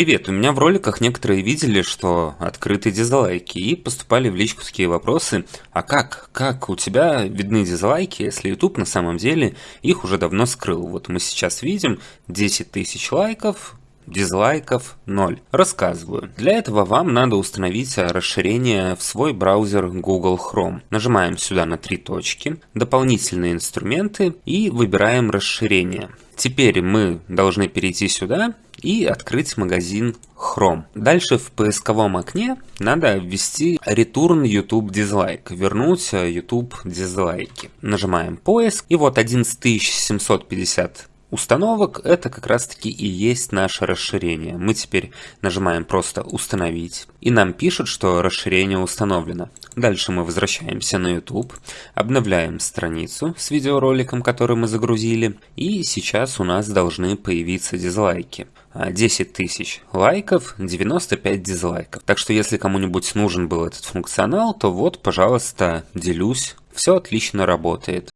Привет, у меня в роликах некоторые видели, что открыты дизлайки и поступали в личку такие вопросы, а как, как у тебя видны дизлайки, если YouTube на самом деле их уже давно скрыл? Вот мы сейчас видим 10 тысяч лайков, дизлайков 0. Рассказываю. Для этого вам надо установить расширение в свой браузер Google Chrome. Нажимаем сюда на три точки, дополнительные инструменты и выбираем расширение. Теперь мы должны перейти сюда и открыть магазин Chrome. Дальше в поисковом окне надо ввести return YouTube dislike, вернуть YouTube дизлайки. Нажимаем поиск и вот 11750 установок это как раз таки и есть наше расширение. Мы теперь нажимаем просто установить и нам пишут, что расширение установлено. Дальше мы возвращаемся на YouTube, обновляем страницу с видеороликом, который мы загрузили и сейчас у нас должны появиться дизлайки. 10 тысяч лайков, 95 дизлайков. Так что если кому-нибудь нужен был этот функционал, то вот, пожалуйста, делюсь. Все отлично работает.